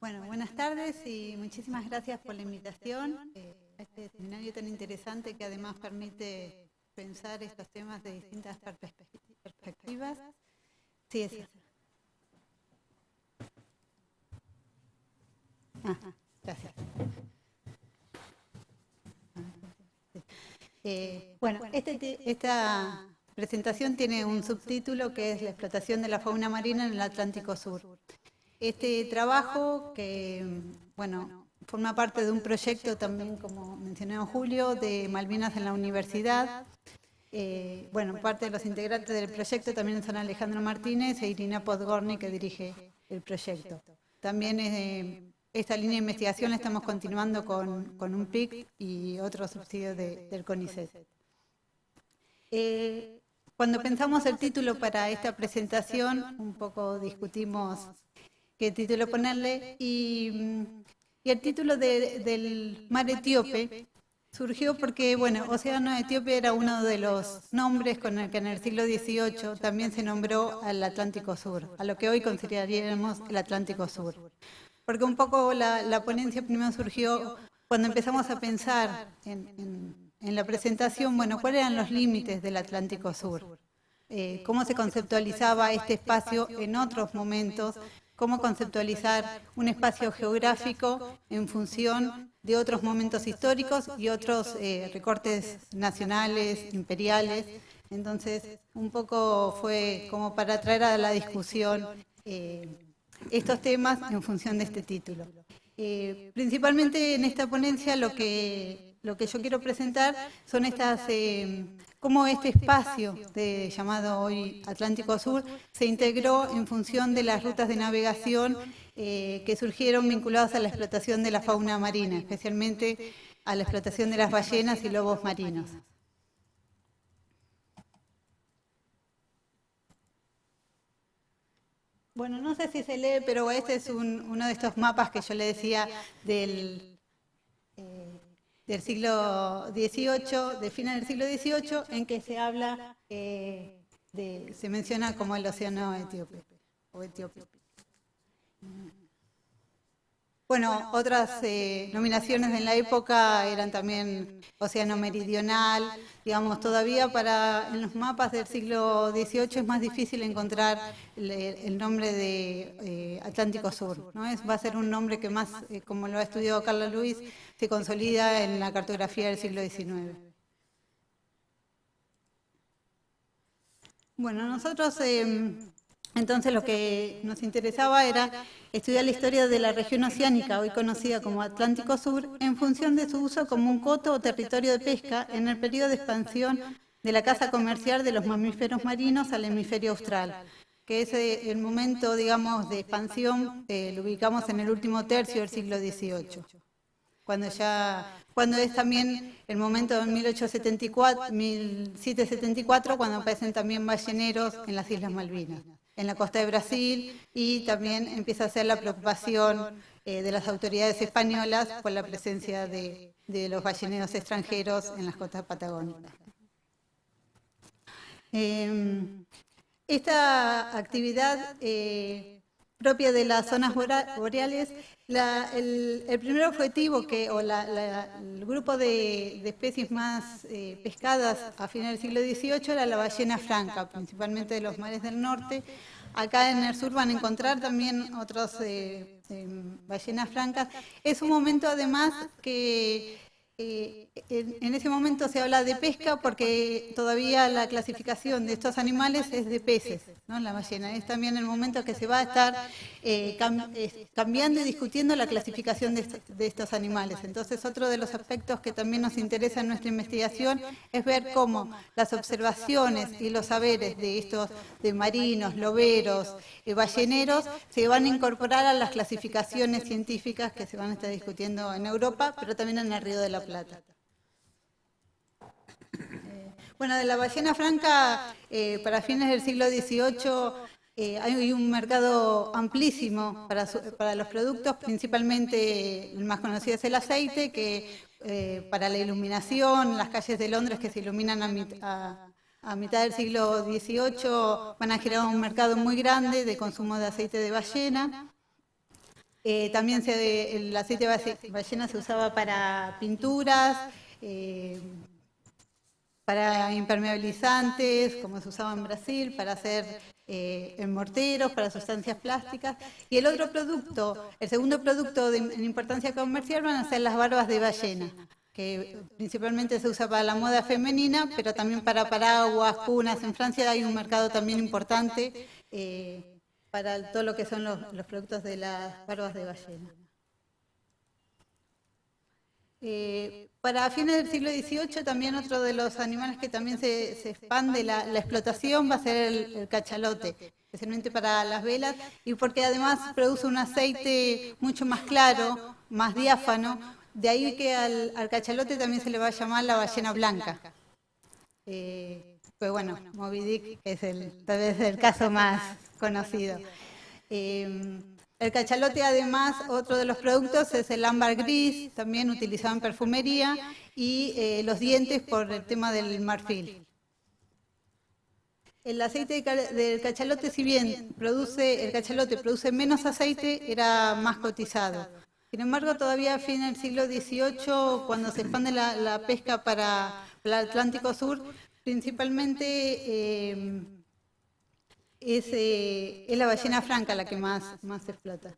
Bueno, buenas tardes y muchísimas gracias por la invitación eh, a este seminario tan interesante que además permite pensar estos temas de distintas perspectivas. Sí, es. gracias. Eh, bueno, este, esta presentación tiene un subtítulo que es la explotación de la fauna marina en el Atlántico Sur. Este trabajo, que bueno, forma parte de un proyecto también, como mencionó Julio, de Malvinas en la universidad. Eh, bueno, parte de los integrantes del proyecto también son Alejandro Martínez e Irina Podgorny, que dirige el proyecto. También esta línea de investigación la estamos continuando con, un PIC y otros subsidios del CONICET. Eh, cuando pensamos el título para esta presentación, un poco discutimos qué título ponerle, y, el título del mar etíope surgió porque, bueno, Océano Etíope era uno de los nombres con el que en el siglo XVIII también se nombró al Atlántico Sur, a lo que hoy consideraríamos el Atlántico Sur. Porque un poco la, ponencia primero surgió cuando empezamos a pensar en, la presentación, bueno, cuáles eran los límites del Atlántico Sur, eh, cómo se conceptualizaba este espacio en otros momentos cómo conceptualizar un espacio geográfico en función de otros momentos históricos y otros eh, recortes nacionales, imperiales. Entonces, un poco fue como para traer a la discusión eh, estos temas en función de este título. Eh, principalmente en esta ponencia lo que, lo que yo quiero presentar son estas cómo este espacio de, llamado hoy Atlántico Sur se integró en función de las rutas de navegación eh, que surgieron vinculadas a la explotación de la fauna marina, especialmente a la explotación de las ballenas y lobos marinos. Bueno, no sé si se lee, pero este es uno de estos mapas que yo le decía del... Del siglo XVIII, de final del siglo XVIII, en que se habla, eh, de, se menciona como el océano etíope o etíope. Bueno, otras eh, nominaciones en la época eran también Océano Meridional, digamos, todavía para en los mapas del siglo XVIII es más difícil encontrar el, nombre de eh, Atlántico Sur, ¿no? Es, va a ser un nombre que más, eh, como lo ha estudiado Carla Luis, se consolida en la cartografía del siglo XIX. Bueno, nosotros entonces lo que nos interesaba era estudiar la historia de la región oceánica, hoy conocida como Atlántico Sur, en función de su uso como un coto o territorio de pesca en el periodo de expansión de la caza comercial de los mamíferos marinos al hemisferio austral, que es eh, el momento, digamos, de expansión, eh, lo ubicamos en el último tercio del siglo XVIII, cuando ya cuando es también el momento de 1874, 1774, cuando aparecen también balleneros en las Islas Malvinas en la costa de Brasil y también empieza a ser la preocupación eh, de las autoridades españolas por la presencia de, los balleneros extranjeros en las costas patagónicas. Em, esta actividad eh, propia de las zonas boreales, el, primer objetivo que, o el grupo de, especies más eh, pescadas a finales del siglo XVIII era la ballena franca, principalmente de los mares del norte. Acá en el sur van a encontrar también otras eh, eh, ballenas francas. Es un momento además que eh, en ese momento se habla de pesca porque todavía la clasificación de estos animales es de peces, ¿no? la ballena. Es también el momento que se va a estar eh, cambiando y discutiendo la clasificación de, estos animales. Entonces, otro de los aspectos que también nos interesa en nuestra investigación es ver cómo las observaciones y los saberes de estos de marinos, loberos, eh, balleneros, se van a incorporar a las clasificaciones científicas que se van a estar discutiendo en Europa, pero también en el Río de la Plata. Eh, bueno, de la ballena franca, eh, para fines del siglo XVIII eh, hay un mercado amplísimo para, para, los productos, principalmente el más conocido es el aceite, que para la iluminación, las calles de Londres que se iluminan a, a mitad del siglo XVIII van a generar un mercado muy grande de consumo de aceite de ballena. Eh, también se, el aceite de ballena se usaba para pinturas, eh, para impermeabilizantes, como se usaba en Brasil, para hacer eh, en morteros, para sustancias plásticas. Y el otro producto, el segundo producto de, en importancia comercial van a ser las barbas de ballena que principalmente se usa para la moda femenina, pero también para paraguas, cunas. En Francia hay un mercado también importante eh, para todo lo que son los, productos de las barbas de ballena. Eh, para fines del siglo XVIII también otro de los animales que también se, expande la, explotación va a ser el, cachalote, especialmente para las velas, y porque además produce un aceite mucho más claro, más diáfano, de ahí que al, cachalote también se le va a llamar la ballena blanca. Eh, pues bueno, Moby Dick es el, tal vez el caso más conocido. Eh, el cachalote además, otro de los productos es el ámbar gris, también utilizado en perfumería, y eh, los dientes por el tema del marfil. El aceite del cachalote, si bien produce, el cachalote produce menos aceite, era más cotizado. Sin embargo, todavía a fin del siglo XVIII, cuando se expande la, pesca para, el Atlántico Sur, principalmente eh, eh, es, la ballena franca la que más, más explota.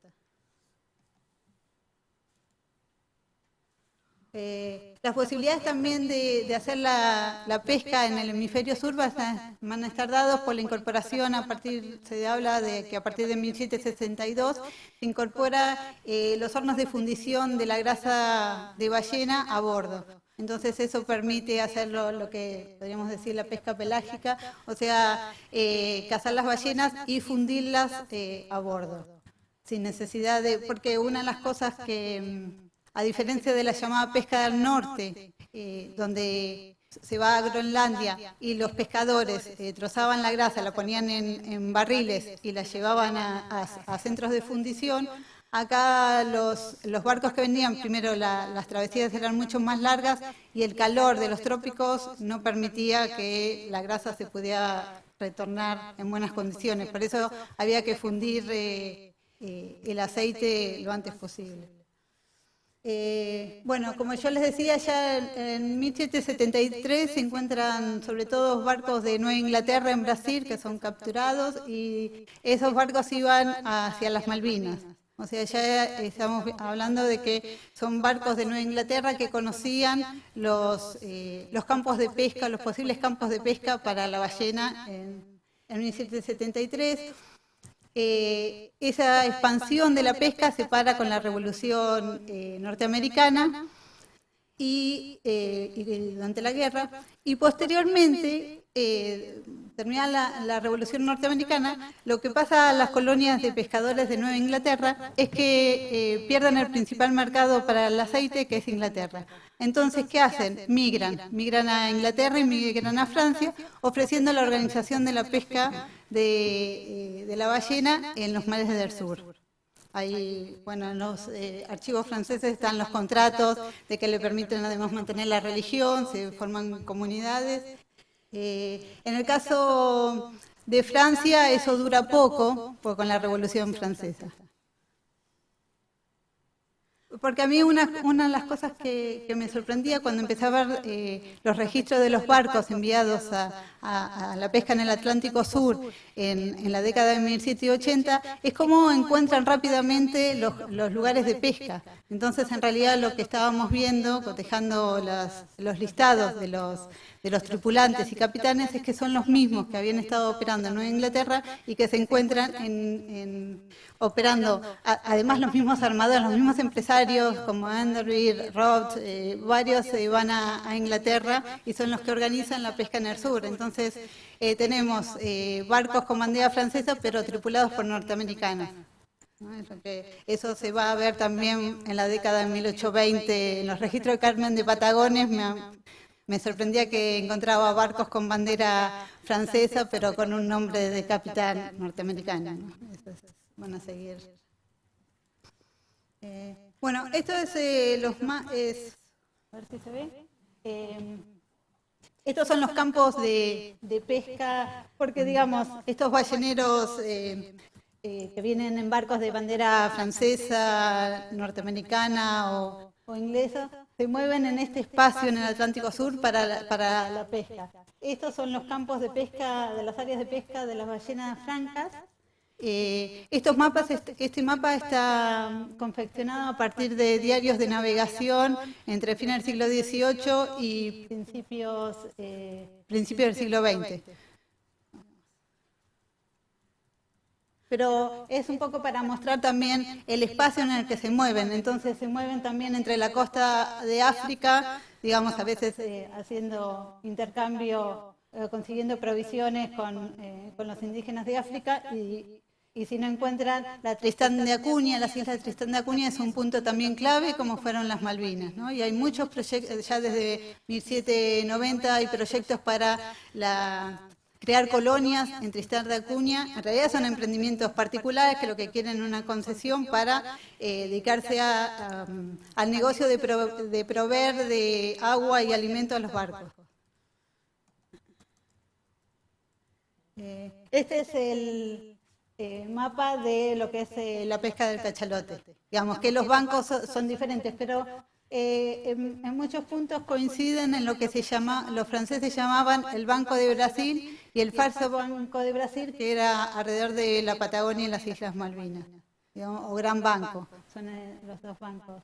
Eh, las posibilidades también de, hacer la, pesca en el hemisferio sur van a estar dados por la incorporación, a partir, se habla de que a partir de 1762 se incorpora los hornos de fundición de la grasa de ballena a bordo. Entonces eso permite hacerlo lo que podríamos decir la pesca pelágica, o sea, eh, cazar las ballenas y fundirlas a bordo, sin necesidad de, porque una de las cosas que a diferencia de la llamada pesca del norte, eh, donde se va a Groenlandia y los pescadores eh, trozaban la grasa, la ponían en, barriles y la llevaban a, centros de fundición, acá los, barcos que venían, primero las travesías eran mucho más largas y el calor de los trópicos no permitía que la grasa se pudiera retornar en buenas condiciones. Por eso había que fundir eh, el aceite lo antes posible. Eh, bueno, como yo les decía, ya en, 1773 se encuentran sobre todo barcos de Nueva Inglaterra en Brasil que son capturados y esos barcos iban hacia las Malvinas. O sea, ya estamos hablando de que son barcos de Nueva Inglaterra que conocían los, eh, los campos de pesca, los posibles campos de pesca para la ballena en, en 1773. Eh, esa expansión de la pesca se para con la revolución eh, norteamericana y, eh, durante la guerra, y posteriormente, terminada la, revolución norteamericana, lo que pasa a las colonias de pescadores de Nueva Inglaterra es que pierden el principal mercado para el aceite, que es Inglaterra. Entonces, ¿qué hacen? Migran, migran a Inglaterra y migran a Francia, ofreciendo la organización de la pesca eh, de, la ballena en los mares del sur. Ahí, bueno, en los eh, archivos franceses están los contratos de que le permiten además mantener la religión, se forman comunidades. Eh, en el caso de Francia eso dura poco, pues con la Revolución Francesa. Porque a mí una, una de las cosas que, me sorprendía cuando empecé a ver eh, los registros de los barcos enviados a, la pesca en el Atlántico Sur en, la década de 1780 es cómo encuentran rápidamente los, lugares de pesca. Entonces, en realidad, lo que estábamos viendo, cotejando los listados de los, de los tripulantes y capitanes, es que son los mismos que habían estado operando en Nueva Inglaterra y que se encuentran en operando, además los mismos armadores, los mismos empresarios como Enderby, Roth, eh, varios se van a, Inglaterra y son los que organizan la pesca en el sur. Entonces eh, tenemos eh, barcos con bandera francesa pero tripulados por norteamericanos. Eso se va a ver también en la década de 1820 en los registros de Carmen de Patagones. Me, sorprendía que encontraba barcos con bandera francesa, pero con un nombre de capitán norteamericano. Eh, bueno, esto es eh, los más... Es, a ver si se ve. Eh, estos son los campos de, pesca, porque digamos, estos balleneros que vienen en barcos de bandera francesa, norteamericana o, inglesa, se mueven en este espacio en el Atlántico Sur para para la pesca. Estos son los campos de pesca, de las áreas de pesca de las ballenas francas, eh, estos mapas, este, mapa está confeccionado a partir de diarios de navegación entre fines del siglo XVIII y principios, eh, principios del siglo XX. Pero es un poco para mostrar también el espacio en el que se mueven. Entonces se mueven también entre la costa de África, digamos a veces eh, haciendo intercambio, consiguiendo provisiones con, con los indígenas de África y, si no encuentran la Tristán de Acuña, las islas de Tristán de Acuña es un punto también clave como fueron las Malvinas. Y hay muchos proyectos, ya desde 1790 hay proyectos para crear colonias en Tristán de Acuña. En realidad son emprendimientos particulares que lo que quieren es una concesión para eh, dedicarse al negocio de, de proveer de agua y alimento a los barcos. Eh, este es el, eh, mapa de lo que es la pesca del cachalote. Digamos que los bancos son, diferentes, pero eh, en, muchos puntos coinciden en lo que se llama, los franceses llamaban el Banco de Brasil y el falso Banco de Brasil, que era alrededor de la Patagonia y las Islas Malvinas, o Gran Banco, son los dos bancos.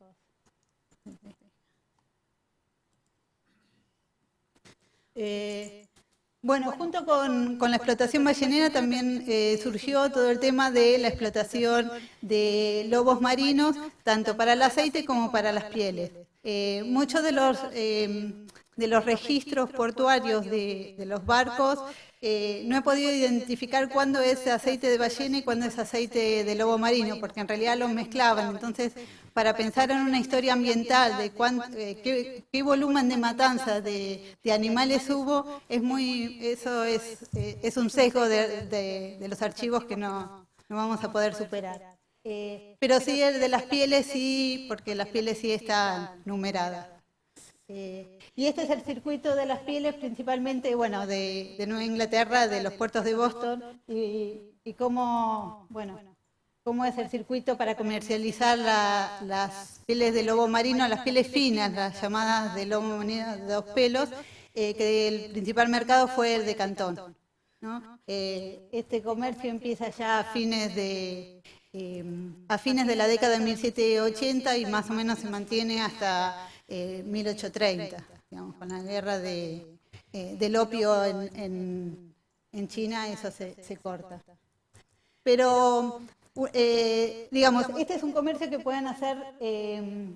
Bueno, junto con, la explotación ballenera también eh, surgió todo el tema de la explotación de lobos marinos, tanto para el aceite como para las pieles. Eh, muchos de los, eh, de los registros portuarios de, de los barcos no he podido identificar cuándo es aceite de ballena y cuándo es aceite de lobo marino, porque en realidad los mezclaban. Entonces, para pensar en una historia ambiental de eh, qué, volumen de matanza de, animales hubo, es muy, eso es, eh, es un sesgo de, los archivos que no, vamos a poder superar. Eh, pero sí, el de las pieles sí, porque las pieles sí están numeradas. y este es el circuito de las pieles, principalmente, bueno, de, Nueva Inglaterra, de los puertos de Boston, y, y cómo, bueno, cómo es el circuito para comercializar las pieles de lobo marino, las pieles finas, las llamadas de lobo marino de dos pelos, eh, que el principal mercado fue el de Cantón. Eh, este comercio empieza ya a fines de eh, a fines de la década de 1780 y más o menos se mantiene hasta 1830, digamos, con la guerra de, del opio en, China, eso se corta. Pero eh, digamos, este es un comercio que pueden hacer eh,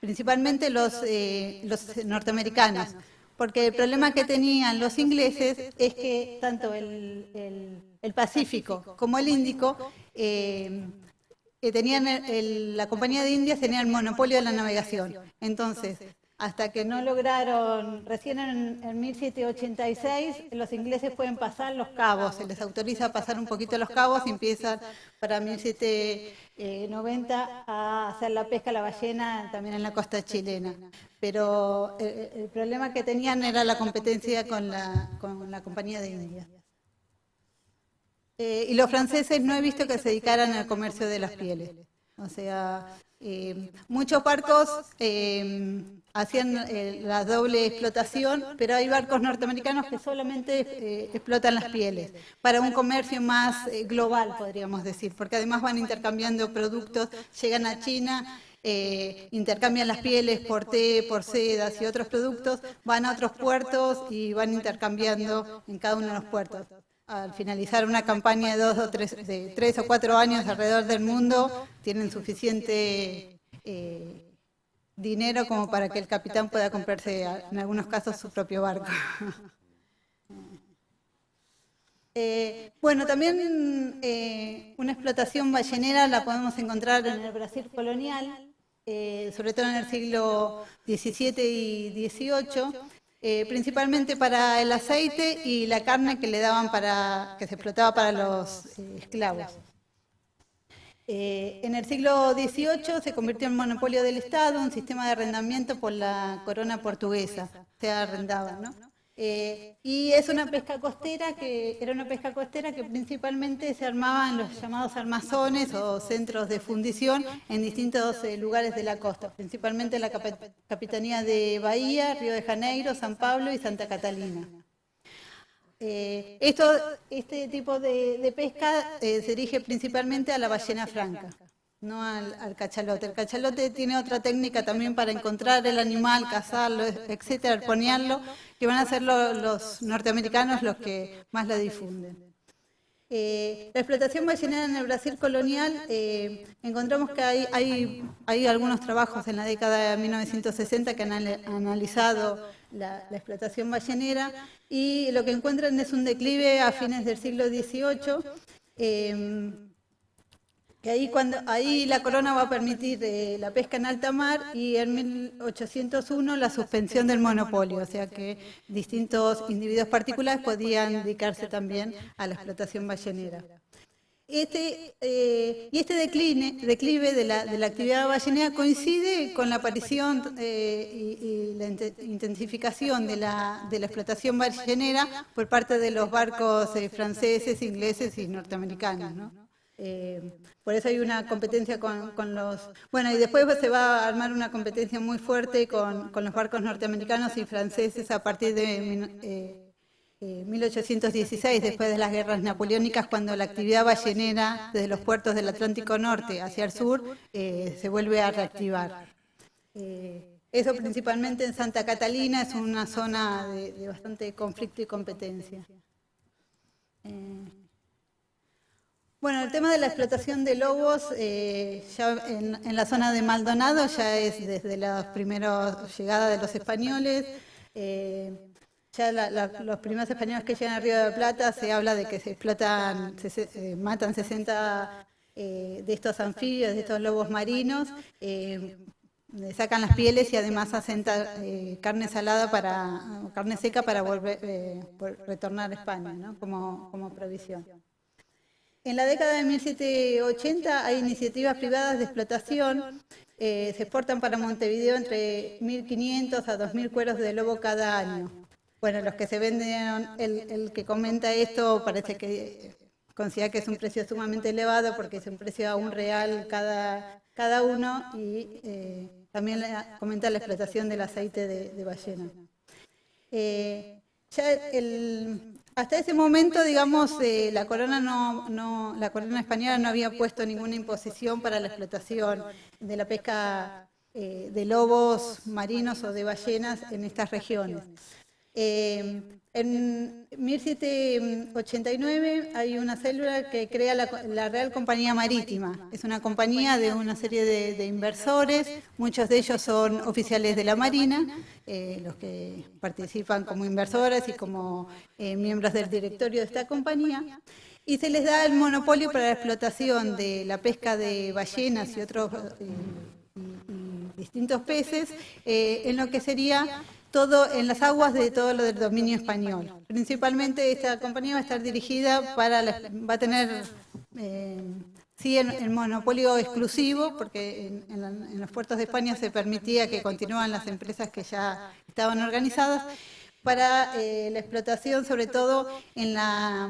principalmente los, eh, los norteamericanos, porque el problema que tenían los ingleses es que tanto el, Pacífico como el Índico tenían la compañía de Indias tenía el monopolio de la navegación. Entonces, hasta que no lograron, recién en, 1786 los ingleses pueden pasar los cabos, se les autoriza a pasar un poquito los cabos y empiezan para 1790 a hacer la pesca a la ballena también en la costa chilena. Pero eh, el, problema que tenían era la competencia con la, con la compañía de Indias. Eh, y los franceses no he visto que se dedicaran al comercio de las pieles. O sea, eh, muchos barcos eh, hacían eh, la doble explotación, pero hay barcos norteamericanos que solamente explotan las pieles, para un comercio más global, podríamos decir, porque además van intercambiando productos, llegan a China, intercambian las pieles por té, por sedas y otros productos, van a otros puertos y van intercambiando en cada uno de los puertos al finalizar una campaña de dos o tres, de tres o cuatro años alrededor del mundo, tienen suficiente eh, dinero como para que el capitán pueda comprarse, en algunos casos, su propio barco. Eh, bueno, también eh, una explotación ballenera la podemos encontrar en el Brasil colonial, sobre todo en el siglo XVII y XVIII, eh, principalmente para el aceite y la carne que le daban para, que se explotaba para los eh, esclavos. Eh, en el siglo XVIII se convirtió en monopolio del Estado, un sistema de arrendamiento por la corona portuguesa, se arrendaba, ¿no? Eh, y es una pesca costera que era una pesca costera que principalmente se armaba en los llamados armazones o centros de fundición en distintos eh, lugares de la costa, principalmente en la capitanía de Bahía, Río de Janeiro, San Pablo y Santa Catalina. Eh, esto, este tipo de, pesca se dirige principalmente a la ballena franca no al, cachalote. El cachalote tiene otra técnica también para encontrar el animal, cazarlo, etcétera, arponearlo, que van a ser los norteamericanos los que más la difunden. Eh, la explotación ballenera en el Brasil colonial, eh, encontramos que hay, hay, algunos trabajos en la década de 1960 que han analizado la, explotación ballenera y lo que encuentran es un declive a fines del siglo XVIII que ahí, la corona va a permitir eh, la pesca en alta mar y en 1801 la suspensión del monopolio, o sea que distintos individuos particulares podían dedicarse también a la explotación ballenera. Este, eh, y este declive de la, actividad ballenera coincide con la aparición eh, y, la intensificación de la, de la, explotación ballenera por parte de los barcos franceses, ingleses y norteamericanos. ¿no? Por eso hay una competencia con, los... Bueno, y después se va a armar una competencia muy fuerte con, los barcos norteamericanos y franceses a partir de 1816, eh, eh, después de las guerras napoleónicas, cuando la actividad ballenera desde los puertos del Atlántico Norte hacia el sur eh, se vuelve a reactivar. eso principalmente en Santa Catalina es una zona de, de bastante conflicto y competencia. Bueno, el tema de la explotación de lobos, eh, ya en, la zona de Maldonado ya es desde la primera llegada de los españoles. Eh, ya los primeros españoles que llegan a Río de la Plata se habla de que se explotan, se, eh, matan 60 de estos anfibios, de estos lobos marinos, sacan las pieles y además hacen carne salada para, carne seca para volver, retornar a España, ¿no? como, como provisión. En la década de 1780 hay iniciativas privadas de explotación. Eh, se exportan para Montevideo entre 1.500 a 2.000 cueros de lobo cada año. Bueno, los que se venden, el, que comenta esto parece que considera que es un precio sumamente elevado porque es un precio a un real cada, cada uno y eh, también comenta la explotación del aceite de, ballena. Eh, ya el, hasta ese momento, digamos, eh, la corona no, la corona española no había puesto ninguna imposición para la explotación de la pesca eh, de lobos marinos o de ballenas en estas regiones. Eh, en 1789 hay una célula que crea la, Real Compañía Marítima. Es una compañía de una serie de, inversores, muchos de ellos son oficiales de la Marina, eh, los que participan como inversores y como eh, miembros del directorio de esta compañía. Y se les da el monopolio para la explotación de la pesca de ballenas y otros distintos peces en lo que sería todo en las aguas de todo lo del dominio español. Principalmente esta compañía va a estar dirigida para, va a tener, eh, sí, el, monopolio exclusivo, porque en, los puertos de España se permitía que continúan las empresas que ya estaban organizadas, para eh, la explotación, sobre todo en, la,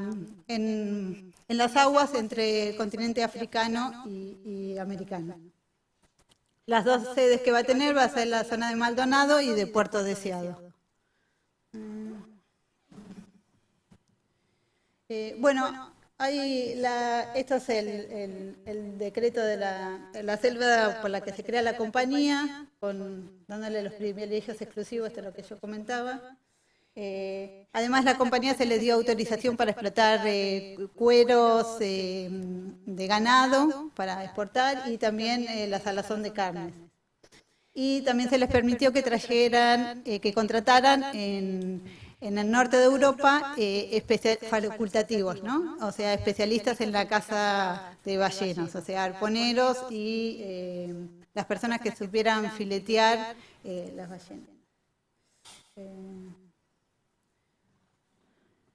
en, las aguas entre el continente africano y americano. Las dos sedes que va a tener va a ser la zona de Maldonado y de Puerto Deseado. Eh, bueno, hay la, esto es el, decreto de la, selva por la que se crea la compañía, con, dándole los privilegios exclusivos, esto es lo que yo comentaba. Eh, además, la compañía se le dio autorización para explotar eh, cueros eh, de ganado para exportar y también la salazón de carnes. Y también se les permitió que trajeran, que contrataran en, el norte de Europa facultativos, ¿no? O sea, especialistas en la caza de ballenas, o sea, arponeros y las personas que supieran filetear las ballenas.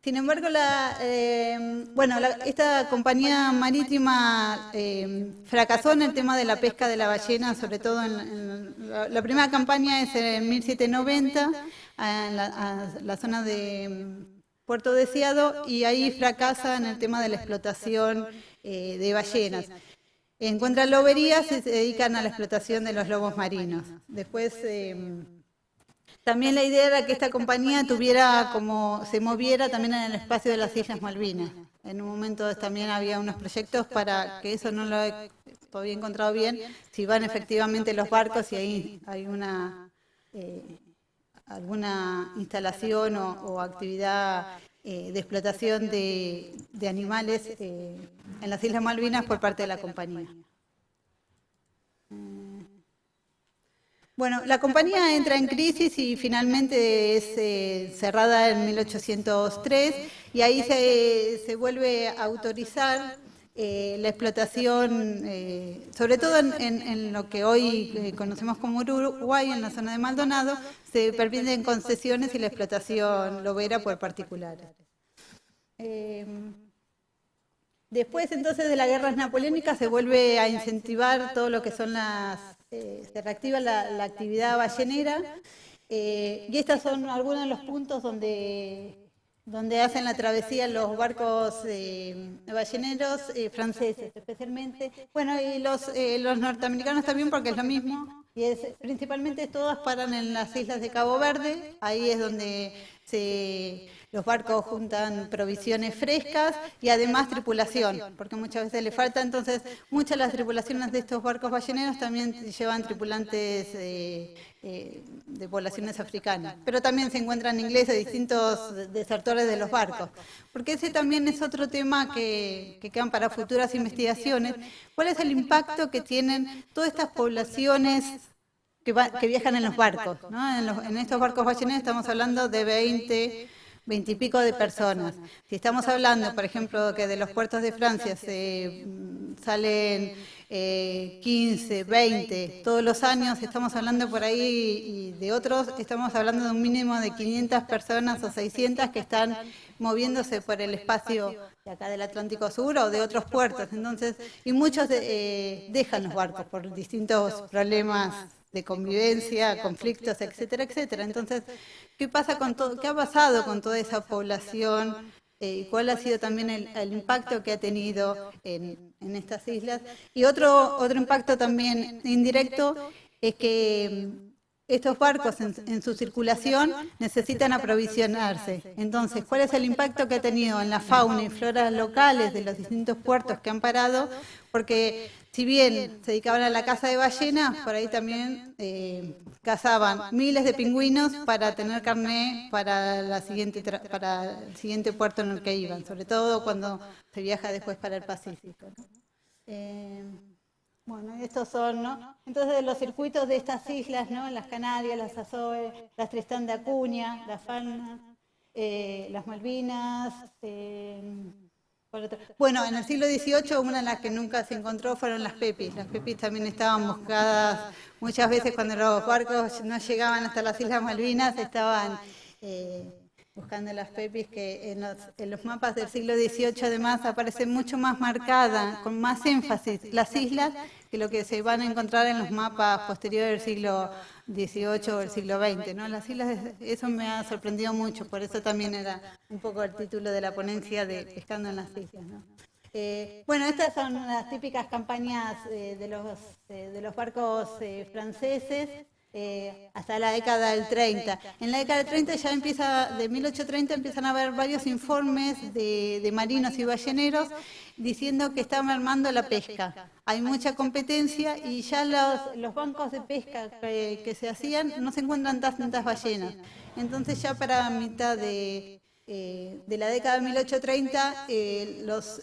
Sin embargo, la, eh, bueno, esta compañía marítima eh, fracasó en el tema de la pesca de la ballena, sobre todo en, la, primera campaña es en 1790, en la, zona de mm, Puerto Deseado, y ahí fracasa en el tema de la explotación eh, de ballenas. En lobería se dedican a la explotación de los lobos marinos. Después... También la idea era que esta compañía tuviera como, se moviera también en el espacio de las Islas Malvinas. En un momento también había unos proyectos para que eso no lo he todavía encontrado bien, si van efectivamente los barcos y ahí hay una eh, alguna instalación o, actividad eh, de explotación de, animales eh, en las Islas Malvinas por parte de la compañía. Bueno, la compañía entra en crisis y finalmente es eh, cerrada en 1803 y ahí se, vuelve a autorizar eh, la explotación, eh, sobre todo en, lo que hoy conocemos como Uruguay, en la zona de Maldonado, se permiten concesiones y la explotación lobera por particulares. Después entonces de las guerras napoleónicas se vuelve a incentivar todo lo que son las eh, se reactiva la, actividad ballenera. Eh, y estos son algunos de los puntos donde, donde hacen la travesía los barcos eh, balleneros franceses especialmente, bueno y los, los norteamericanos también porque es lo mismo. Y es principalmente todas paran en las islas de Cabo Verde, ahí es donde se los barcos juntan provisiones frescas y además tripulación, porque muchas veces le falta. Entonces, muchas de las tripulaciones de estos barcos balleneros también llevan tripulantes eh, de poblaciones africanas, pero también se encuentran ingleses, distintos desertores de los barcos, porque ese también es otro tema que, que quedan para futuras investigaciones. ¿Cuál es el impacto que tienen todas estas poblaciones que, que, viajan en los barcos. ¿no? En, en, estos barcos balleneros estamos hablando de 20, veintipico de personas. Si estamos hablando, por ejemplo, que de los puertos de Francia se mm, salen 15, eh, 20 todos los años, estamos hablando por ahí y de otros, estamos hablando de un mínimo de 500 personas o 600 que están moviéndose por el espacio de acá del Atlántico Sur o de otros puertos. Entonces, y muchos eh, dejan los barcos por distintos problemas de convivencia, conflictos, etcétera, etcétera. Entonces, ¿qué pasa con todo, qué ha pasado con toda esa población? Eh, ¿Cuál ha sido también el, impacto que ha tenido en, estas islas? Y otro, otro impacto también indirecto es que mm, estos barcos en, en, su circulación necesitan aprovisionarse. Entonces, ¿cuál es el impacto que ha tenido en la fauna y flora locales de los distintos puertos que han parado? Porque si bien se dedicaban a la caza de ballenas, por ahí también eh, cazaban miles de pingüinos para tener carne para, la siguiente para el siguiente puerto en el que iban, sobre todo cuando se viaja después para el Pacífico. Eh, bueno, estos son, ¿no? Entonces, los circuitos de estas islas, ¿no? Las Canarias, las Azores, las Tristán de Acuña, las Falnas, eh, las Malvinas, bueno, en el siglo XVIII una de las que nunca se encontró fueron las pepis. Las pepis también estaban buscadas muchas veces cuando los barcos no llegaban hasta las Islas Malvinas, estaban eh, buscando las pepis que en los, mapas del siglo XVIII además aparecen mucho más marcada, con más énfasis las islas que lo que se van a encontrar en los mapas posteriores del siglo XVIII o del siglo XX. ¿no? Las islas, eso me ha sorprendido mucho, por eso también era un poco el título de la ponencia de Pescando en las Islas. Eh, bueno, estas son las típicas campañas eh, de, los, eh, de los barcos franceses, hasta la década del 30. En la década del 30 ya empieza, de 1830 empiezan a haber varios informes de, marinos y balleneros diciendo que está mermando la pesca. Hay mucha competencia y ya los, bancos de pesca que, se hacían no se encuentran tantas ballenas. Entonces ya para mitad de, eh, la década de 1830 eh, los,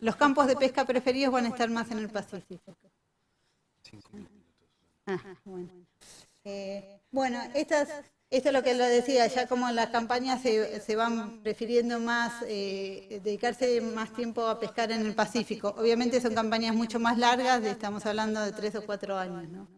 los campos de pesca preferidos van a estar más en el Pacífico. Ah, bueno. Eh, bueno, estas, esto es lo que lo decía, ya como las campañas se, se van prefiriendo más, eh, dedicarse más tiempo a pescar en el Pacífico. Obviamente son campañas mucho más largas, estamos hablando de tres o cuatro años, ¿no?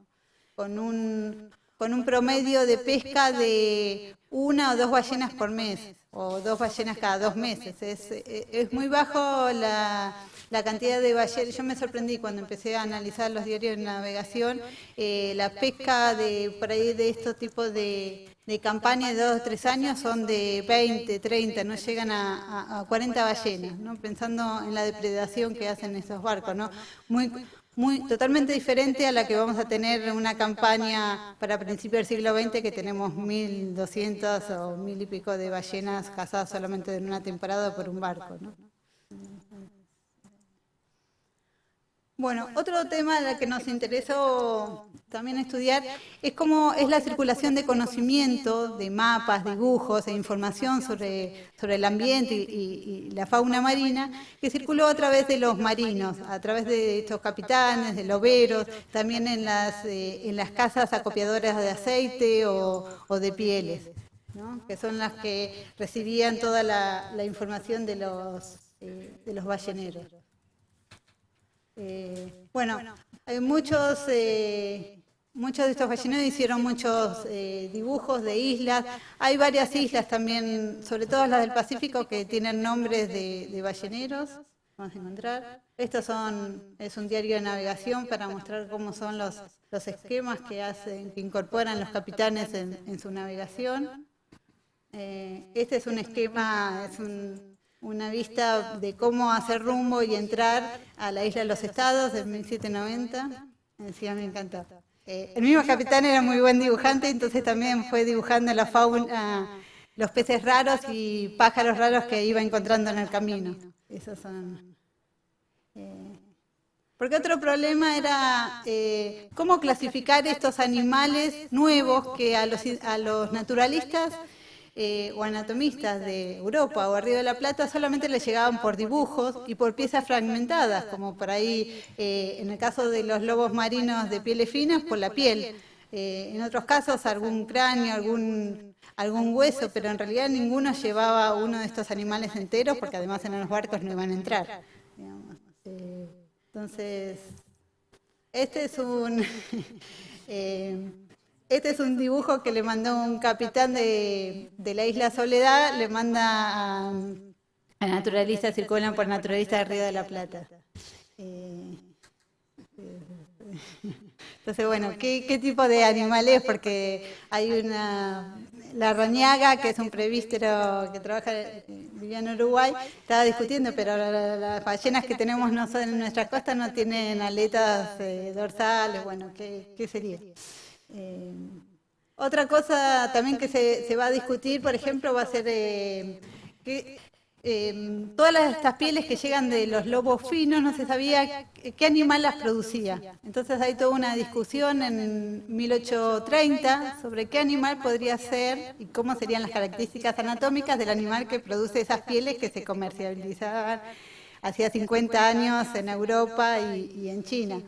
Con un, con un promedio de pesca de una o dos ballenas por mes. o dos ballenas cada dos meses. Es, es muy bajo la, la cantidad de ballenas. Yo me sorprendí cuando empecé a analizar los diarios de navegación, eh, la pesca de por ahí de estos tipos de, de campañas de dos o tres años son de 20, 30, no llegan a, 40 ballenas, ¿no? pensando en la depredación que hacen esos barcos. ¿no? Muy, muy, totalmente diferente a la que vamos a tener en una campaña para principios del siglo XX que tenemos 1.200 o mil y pico de ballenas cazadas solamente en una temporada por un barco. ¿no? Bueno, otro tema que nos interesó también estudiar es cómo es la circulación de conocimiento, de mapas, dibujos e información sobre, sobre el ambiente y, la fauna marina que circuló a través de los marinos, a través de estos capitanes, de loberos, también en las, eh, en las casas acopiadoras de aceite o, de pieles, que son las que recibían toda la, información de los, eh, de los balleneros. Eh, bueno, hay muchos, eh, muchos de estos balleneros hicieron muchos eh, dibujos de islas. Hay varias islas también, sobre todo las del Pacífico, que tienen nombres de, balleneros. Vamos a encontrar. Estos son, es un diario de navegación para mostrar cómo son los, los esquemas que hacen, que incorporan los capitanes en, en su navegación. este es un esquema, es un una vista de cómo hacer rumbo y entrar a la isla de los estados del 1790. Decía, me encantó. Eh, el mismo capitán era muy buen dibujante, entonces también fue dibujando la fauna, los peces raros y pájaros raros que iba encontrando en el camino. Esos son... Eh, porque otro problema era eh, cómo clasificar estos animales nuevos que a los, a los naturalistas eh, o anatomistas de Europa o Río de la Plata solamente les llegaban por dibujos y por piezas fragmentadas, como por ahí eh, en el caso de los lobos marinos de pieles finas, por la piel. Eh, en otros casos algún cráneo, algún, algún hueso, pero en realidad ninguno llevaba uno de estos animales enteros porque además en los barcos no iban a entrar. entonces, este es un... Este es un dibujo que le mandó un capitán de, la isla Soledad, le manda a, naturalistas, circulan por naturalistas de Río de la Plata. Entonces, bueno, ¿qué, tipo de animal es? Porque hay una, la rañaga, que es un prevístero que trabaja, vivía en Uruguay, estaba discutiendo, pero las ballenas que tenemos nosotros en nuestra costa no tienen aletas eh, dorsales, bueno, ¿qué, qué sería? Eh, otra cosa también que se, va a discutir, por ejemplo, va a ser eh, que eh, todas estas pieles que llegan de los lobos finos, no se sabía qué animal las producía. Entonces hay toda una discusión en 1830 sobre qué animal podría ser y cómo serían las características anatómicas del animal que produce esas pieles que se comercializaban hacía 50 años en Europa y en China.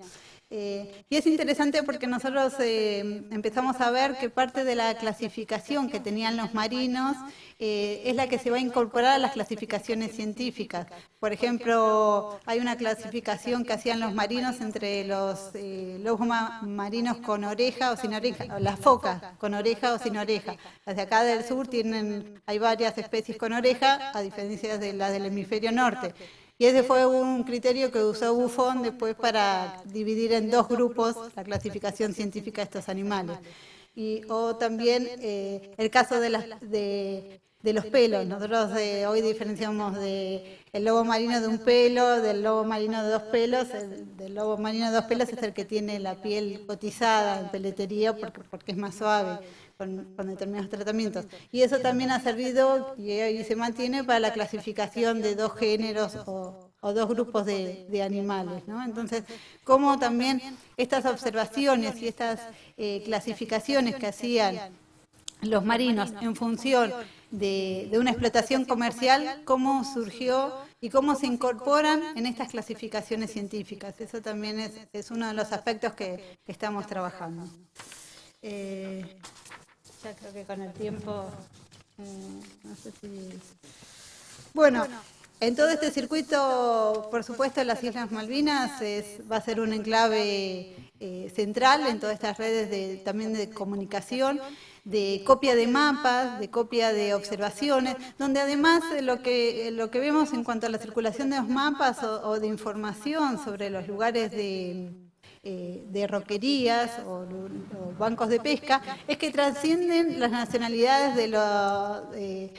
Eh, y es interesante porque nosotros eh, empezamos a ver que parte de la clasificación que tenían los marinos eh, es la que se va a incorporar a las clasificaciones científicas. Por ejemplo, hay una clasificación que hacían los marinos entre los lobos marinos con oreja o sin oreja, las focas con oreja o sin oreja. Las de acá del sur tienen, hay varias especies con oreja, a diferencia de las del hemisferio norte. Y ese fue un criterio que usó Buffon después para dividir en dos grupos la clasificación científica de estos animales. Y, o también eh, el caso de, de, los pelos. Nosotros eh, hoy diferenciamos de el lobo marino de un pelo, del lobo marino de dos pelos. El, del lobo marino de dos pelos es el que tiene la piel cotizada en peletería porque es más suave con, determinados tratamientos. Y eso también ha servido y hoy se mantiene para la clasificación de dos géneros o, dos grupos de, animales. ¿no? Entonces, cómo también estas observaciones y estas eh, clasificaciones que hacían los marinos en función de, una explotación comercial, cómo surgió y cómo se incorporan en estas clasificaciones científicas. Eso también es, uno de los aspectos que, estamos trabajando. Eh, creo que con el tiempo, mm, no sé si... Bueno, en todo este circuito, por supuesto, las Islas Malvinas va a ser un enclave eh, central en todas estas redes de, también de comunicación. de copia de mapas, de copia de observaciones, donde además lo que, lo que vemos en cuanto a la circulación de los mapas o, de información sobre los lugares de, eh, de roquerías o, bancos de pesca, es que trascienden las nacionalidades de los... Eh,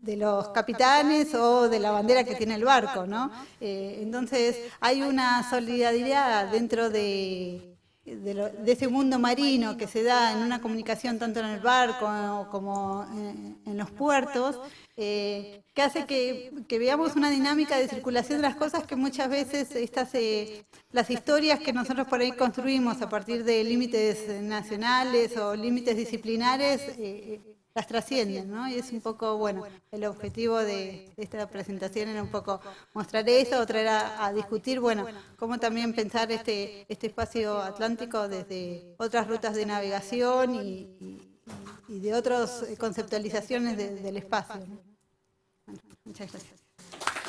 de los capitanes o de la bandera que tiene el barco, ¿no? Eh, entonces hay una solidaridad dentro de, de, ese mundo marino que se da en una comunicación tanto en el barco como en, los puertos, que hace que, veamos una dinámica de circulación de las cosas que muchas veces estas eh, las historias que nosotros por ahí construimos a partir de límites nacionales o límites disciplinares eh, las trascienden, ¿no? Y es un poco, bueno, el objetivo de, esta presentación era un poco mostrar eso, traer a, a, discutir, bueno, cómo también pensar este, este espacio atlántico desde otras rutas de navegación y, de otras conceptualizaciones del espacio. 잘 썼어요.